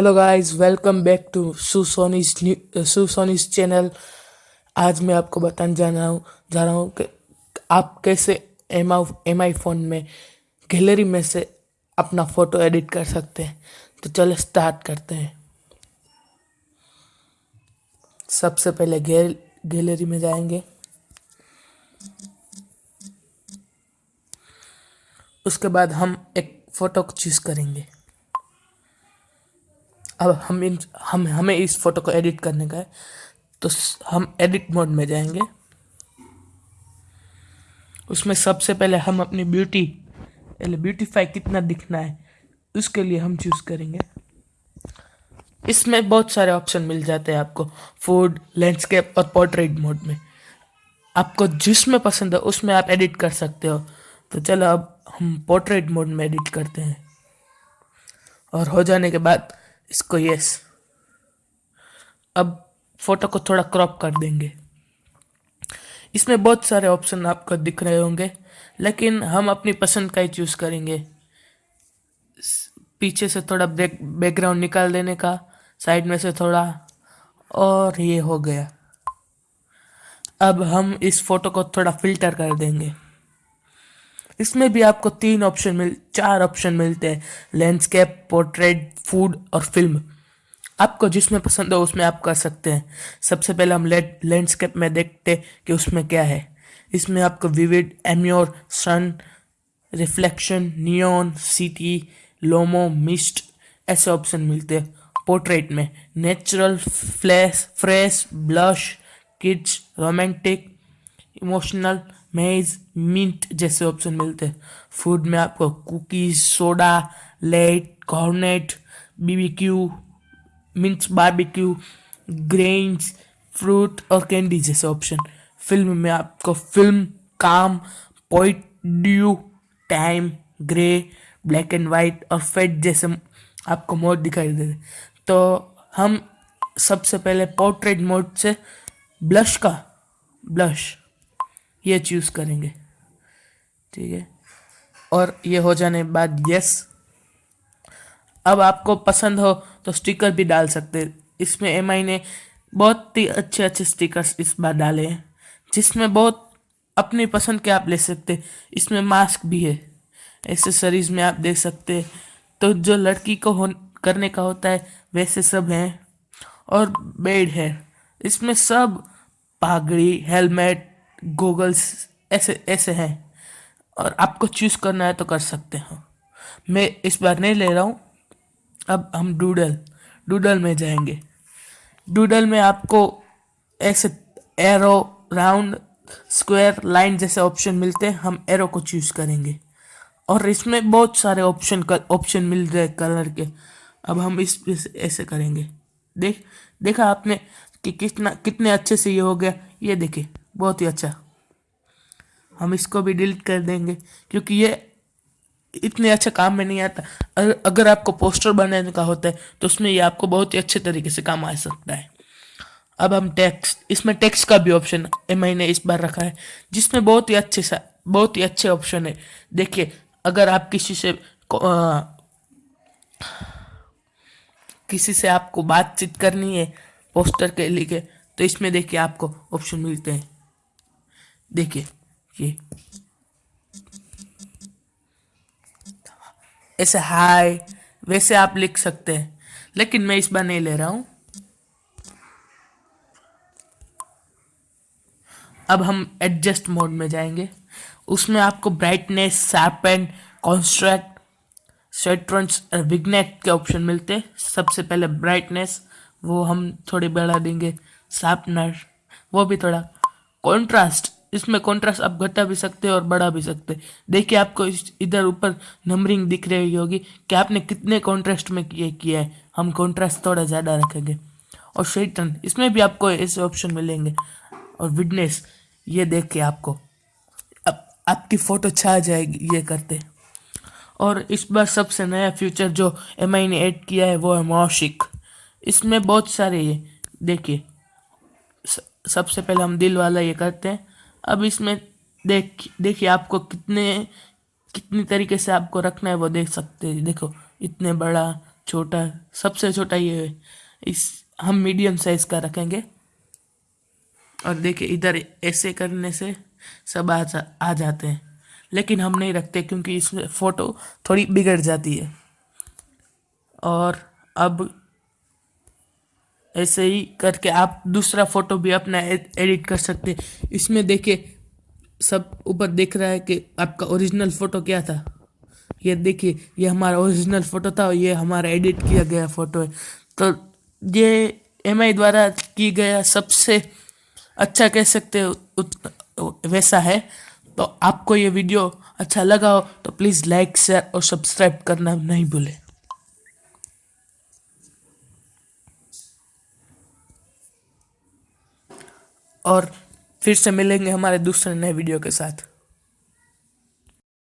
Hello guys welcome back to सुसोनीस new सुसोनीस channel आज मैं आपको बताने जा रहा हूँ, जा रहा हूँ कि आप कैसे एम एम आई फ़ोन में गैलरी में से अपना फ़ोटो एडिट कर सकते हैं। तो चलो स्टार्ट करते हैं। सबसे पहले गैल गैलरी में जाएँगे। उसके बाद हम एक फ़ोटो को चूज़ करेंगे। अब हम इन, हम, हमें इस फ़ोटो को एडिट करने का है। तो हम एडिट मोड में जाएँगे। उसमें सबसे पहले हम अपनी ब्यूटी, पहले ब्यूटीफाई कितना दिखना है, उसके लिए हम चूज़ करेंगे। इसमें बहुत सारे ऑप्शन मिल जाते हैं आपको फ़ूड लैंडस्केप और पोर्ट्रेट मोड में। आपको जिसमें पसंद है उसमें आप एडिट कर सकते हो। तो चलो अब हम पोर्ट्रेट मोड में एडिट करते हैं। और हो जाने के बाद इसको यस अब फ़ोटो को थोड़ा क्रॉप कर देंगे। इसमें बहुत सारे ऑप्शन आपको दिख रहे होंगे, लेकिन हम अपनी पसंद का ही चूज़ करेंगे। पीछे से थोड़ा बैक बैकग्राउंड निकाल देने का साइड में से थोड़ा, और ये हो गया। अब हम इस फ़ोटो को थोड़ा फ़िल्टर कर देंगे। इसमें भी आपको तीन ऑप्शन मिल, चार ऑप्शन मिलते हैं लैंडस्केप पोर्ट्रेट फ़ूड और फ़िल्म आपको जिसमें पसंद हो उसमें आप कर सकते हैं. सबसे पहले हम लैंडस्केप में देखते कि उसमें क्या है. इसमें आपको vivid एम्योर sun reflection neon city lomo mist ऐसे ऑप्शन मिलते हैं. पोर्ट्रेट में natural flash fresh blush kids romantic emotional मेज मिंट जैसे ऑप्शन मिलते हैं। फ़ूड में आपको cookies soda late Cornet BBQ mints barbecue grains fruit और कैंडी जैसे ऑप्शन फ़िल्म में आपको फ़िल्म काम पॉइंट ड्यू time grey black and white और फेट जैसे आपको मोड दिखाई दे तो हम सबसे पहले पोर्ट्रेट मोड से ब्लश का ब्लश ये चूज़ करेंगे। ठीक है? और ये हो जाने के बाद यस अब आपको पसंद हो तो स्टिकर भी डाल सकते हैं। इसमें एमआई ने बहुत ही अच्छे अच्छे स्टिकर्स इस बार डाले हैं, जिसमें बहुत अपनी पसंद के आप ले सकते इसमें मास्क भी है। एसेसरीज में आप देख सकते हैं। तो जो लड़की को हो करने का होता है, वैसे सब हैं। और बेड है। इसमें सब पागड़ी, हेलमेट गूगल्स ऐसे ऐसे हैं। और आपको चूज़ करना है तो कर सकते हो। मैं इस बार नहीं ले रहा हूँ। अब हम डूडल डूडल में जाएँगे। डूडल में आपको ऐसे एरो राउंड स्क्वायर लाइन जैसे ऑप्शन मिलते हैं। हम एरो को चूज़ करेंगे। और इसमें बहुत सारे ऑप्शन का ऑप्शन मिल रहे कलर के। अब हम इस, ऐसे करेंगे। देख, देखा आपने कि कितना, कितने अच्छे से ये हो गया। ये देखिए। बहुत ही अच्छा। हम इसको भी डिलीट कर देंगे क्योंकि ये इतने अच्छे काम में नहीं आता। अगर आपको पोस्टर बनाने का होता है तो उसमें ये आपको बहुत ही अच्छे तरीके से काम आ सकता है। अब हम टेक्स्ट इसमें टेक्स्ट का भी ऑप्शन एम आई ने इस बार रखा है जिसमें बहुत ही अच्छे सा बहुत ही अच्छे ऑप्शन है। देखिए अगर आप किसी से आ, किसी से आपको बातचीत करनी है पोस्टर के लिए तो इसमें देखिए आपको ऑप्शन मिलते हैं। देखिए, ये। ऐसे हाय, वैसे आप लिख सकते हैं, लेकिन मैं इस बार नहीं ले रहा हूँ। अब हम एडजस्ट मोड में जाएँगे। उसमें आपको ब्राइटनेस शार्पन कॉन्स्ट्रैक्ट सेट्रंस और विग्नेट के ऑप्शन मिलते हैं। सबसे पहले ब्राइटनेस वो हम थोड़ी बढ़ा देंगे। शार्पनर वो भी थोड़ा कॉन्ट्रास्ट इसमें कॉन्ट्रास्ट आप घटा भी सकते हैं और बढ़ा भी सकते हैं। देखिए, आपको इस, इधर ऊपर नंबरिंग दिख रही होगी कि आपने कितने कॉन्ट्रास्ट में किए किया है। हम कॉन्ट्रास्ट थोड़ा ज़्यादा रखेंगे। और शेटन इसमें भी आपको ऐसे ऑप्शन मिलेंगे। और विडनेस ये देख के आपको। अब, आपकी फ़ोटो छा जाएगी ये करते। और इस बार सबसे नया फीचर जो एमआई ने ऐड किया है, वो है मौशिक इसमें बहुत सारे ये, देखिए सबसे पहले हम दिल वाला ये करते हैं। अब इसमें देख, देखिए आपको कितने, कितनी तरीके से आपको रखना है वो देख सकते हैं। देखो, इतने बड़ा, छोटा, सबसे छोटा ये है। इस, हम मीडियम साइज़ का रखेंगे। और देखिए, इधर ऐसे करने से सब आ जा, आ जाते हैं। लेकिन हम नहीं रखते क्योंकि इसमें फ़ोटो थोड़ी बिगड़ जाती है। और अब ऐसे ही करके आप दूसरा फ़ोटो भी अपना एडिट कर सकते हैं। इसमें देखिए, सब ऊपर देख रहा है कि आपका ओरिजिनल फ़ोटो क्या था। ये देखिए, ये हमारा ओरिजिनल फ़ोटो था और ये हमारा एडिट किया गया फ़ोटो है। तो ये एम द्वारा की गया सबसे अच्छा कह सकते हो वैसा है। तो आपको ये वीडियो अच्छा लगा हो तो प्लीज़ लाइक शेयर और सब्सक्राइब करना नहीं भूलें। और फिर से मिलेंगे हमारे दूसरे नए वीडियो के साथ।